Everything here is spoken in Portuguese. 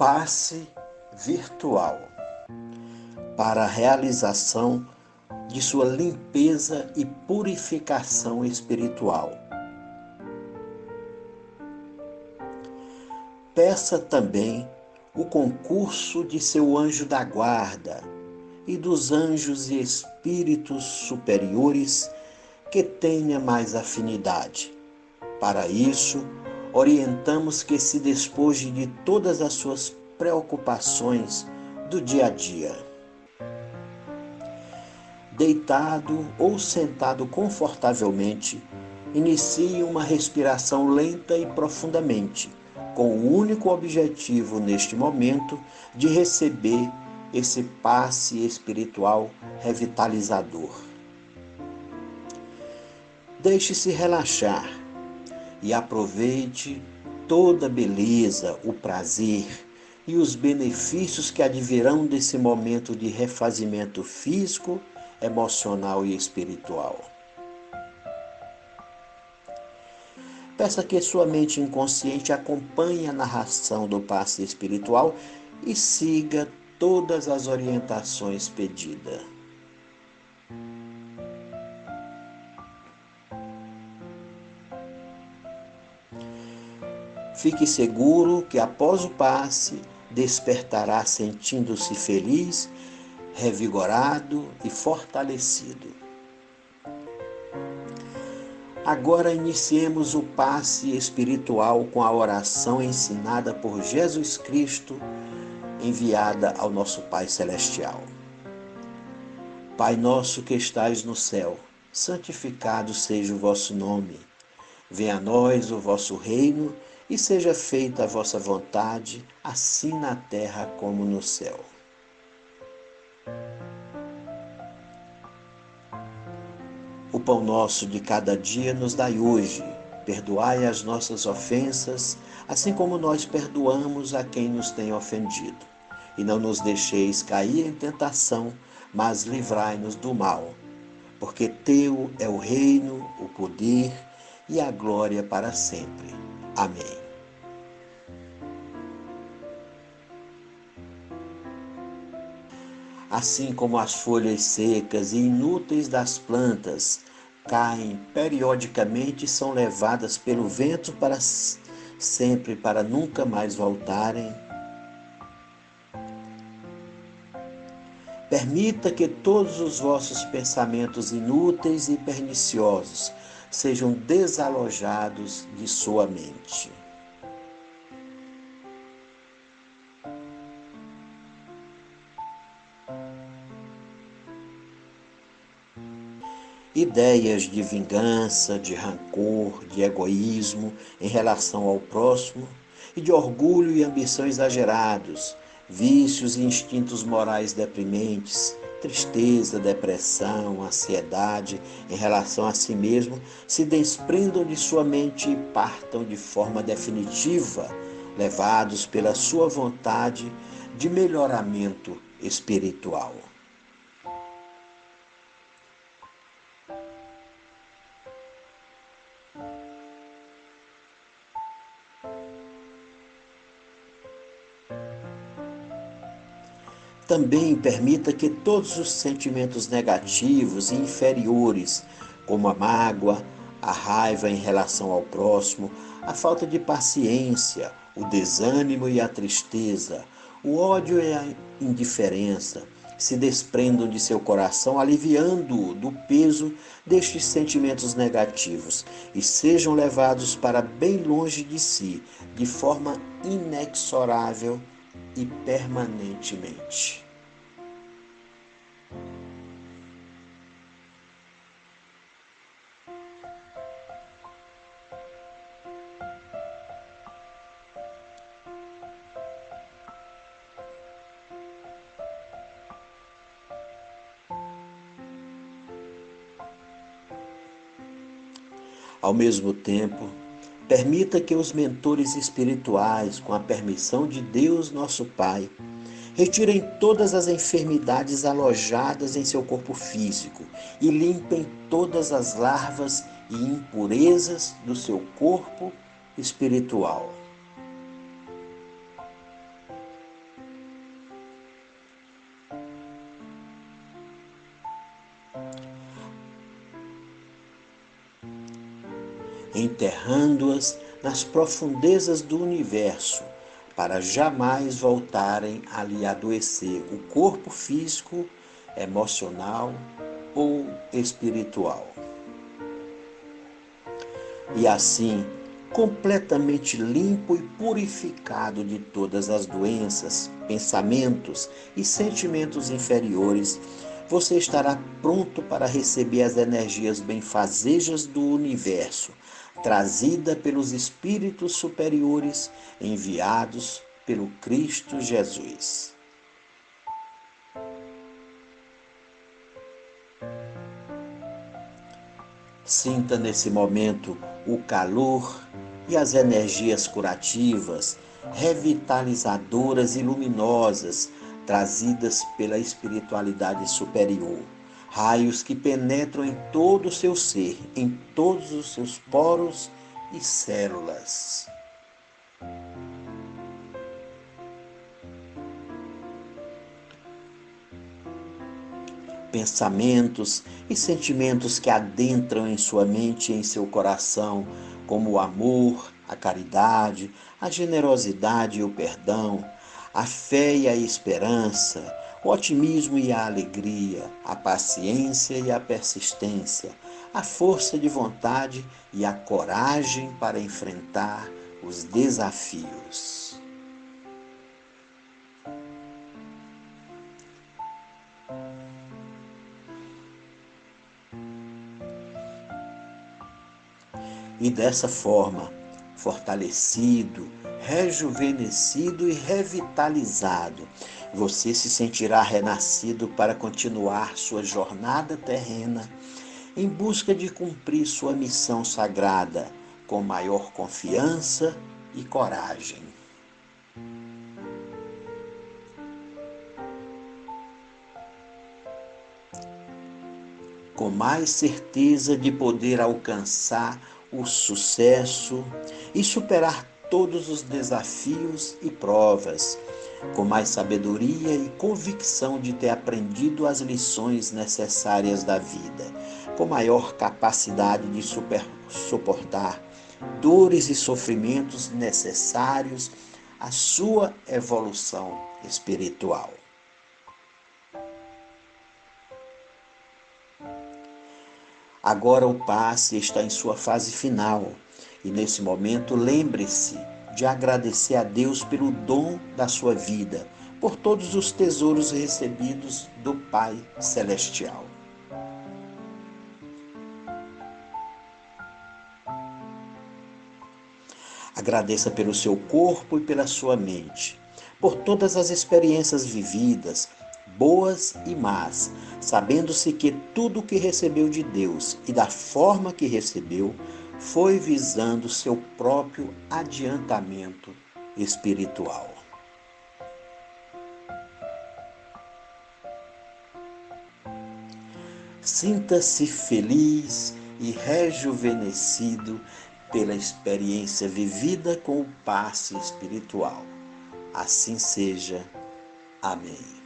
passe virtual para a realização de sua limpeza e purificação espiritual. Peça também o concurso de seu anjo da guarda e dos anjos e espíritos superiores que tenha mais afinidade. Para isso, orientamos que se despoje de todas as suas preocupações do dia a dia. Deitado ou sentado confortavelmente, inicie uma respiração lenta e profundamente, com o único objetivo neste momento de receber esse passe espiritual revitalizador. Deixe-se relaxar e aproveite toda a beleza, o prazer e os benefícios que advirão desse momento de refazimento físico, emocional e espiritual. Peça que sua mente inconsciente acompanhe a narração do passe espiritual e siga todas as orientações pedidas. Fique seguro que após o passe despertará sentindo-se feliz, revigorado e fortalecido. Agora iniciemos o passe espiritual com a oração ensinada por Jesus Cristo, enviada ao nosso Pai Celestial. Pai nosso que estais no céu, santificado seja o vosso nome. Venha a nós o vosso reino e seja feita a vossa vontade, assim na terra como no céu. O pão nosso de cada dia nos dai hoje. Perdoai as nossas ofensas, assim como nós perdoamos a quem nos tem ofendido. E não nos deixeis cair em tentação, mas livrai-nos do mal. Porque teu é o reino, o poder e a glória para sempre. Amém. Assim como as folhas secas e inúteis das plantas caem periodicamente e são levadas pelo vento para sempre para nunca mais voltarem. Permita que todos os vossos pensamentos inúteis e perniciosos sejam desalojados de sua mente. Ideias de vingança, de rancor, de egoísmo em relação ao próximo e de orgulho e ambição exagerados, vícios e instintos morais deprimentes, tristeza, depressão, ansiedade em relação a si mesmo se desprendam de sua mente e partam de forma definitiva, levados pela sua vontade de melhoramento espiritual. Também permita que todos os sentimentos negativos e inferiores, como a mágoa, a raiva em relação ao próximo, a falta de paciência, o desânimo e a tristeza, o ódio e a indiferença, se desprendam de seu coração, aliviando-o do peso destes sentimentos negativos e sejam levados para bem longe de si, de forma inexorável e permanentemente. Ao mesmo tempo, permita que os mentores espirituais, com a permissão de Deus, nosso Pai, retirem todas as enfermidades alojadas em seu corpo físico e limpem todas as larvas e impurezas do seu corpo espiritual. Enterrando-as nas profundezas do universo, para jamais voltarem a lhe adoecer o corpo físico, emocional ou espiritual. E assim, completamente limpo e purificado de todas as doenças, pensamentos e sentimentos inferiores, você estará pronto para receber as energias benfazejas do universo, trazida pelos espíritos superiores enviados pelo Cristo Jesus. Sinta nesse momento o calor e as energias curativas, revitalizadoras e luminosas trazidas pela espiritualidade superior. Raios que penetram em todo o seu ser, em todos os seus poros e células. pensamentos e sentimentos que adentram em sua mente e em seu coração, como o amor, a caridade, a generosidade e o perdão, a fé e a esperança, o otimismo e a alegria, a paciência e a persistência, a força de vontade e a coragem para enfrentar os desafios. E dessa forma, fortalecido, rejuvenescido e revitalizado, você se sentirá renascido para continuar sua jornada terrena em busca de cumprir sua missão sagrada com maior confiança e coragem. Com mais certeza de poder alcançar o sucesso e superar todos os desafios e provas, com mais sabedoria e convicção de ter aprendido as lições necessárias da vida, com maior capacidade de super, suportar dores e sofrimentos necessários à sua evolução espiritual. Agora o passe está em sua fase final e nesse momento lembre-se de agradecer a Deus pelo dom da sua vida, por todos os tesouros recebidos do Pai Celestial. Agradeça pelo seu corpo e pela sua mente, por todas as experiências vividas, boas e más, sabendo-se que tudo o que recebeu de Deus e da forma que recebeu foi visando seu próprio adiantamento espiritual. Sinta-se feliz e rejuvenescido pela experiência vivida com o passe espiritual. Assim seja. Amém.